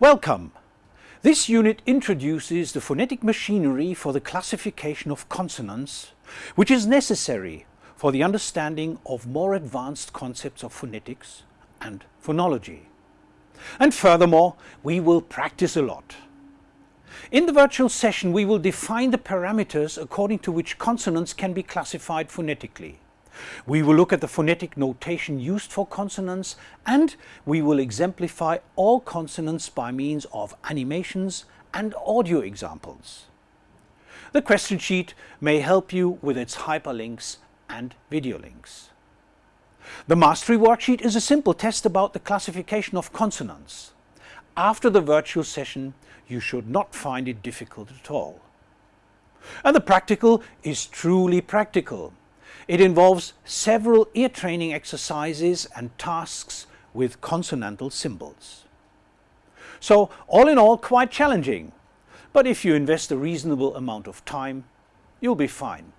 Welcome! This unit introduces the phonetic machinery for the classification of consonants, which is necessary for the understanding of more advanced concepts of phonetics and phonology. And furthermore, we will practice a lot. In the virtual session we will define the parameters according to which consonants can be classified phonetically. We will look at the phonetic notation used for consonants and we will exemplify all consonants by means of animations and audio examples. The question sheet may help you with its hyperlinks and video links. The mastery worksheet is a simple test about the classification of consonants. After the virtual session you should not find it difficult at all. And the practical is truly practical. It involves several ear training exercises and tasks with consonantal symbols. So all in all quite challenging, but if you invest a reasonable amount of time, you'll be fine.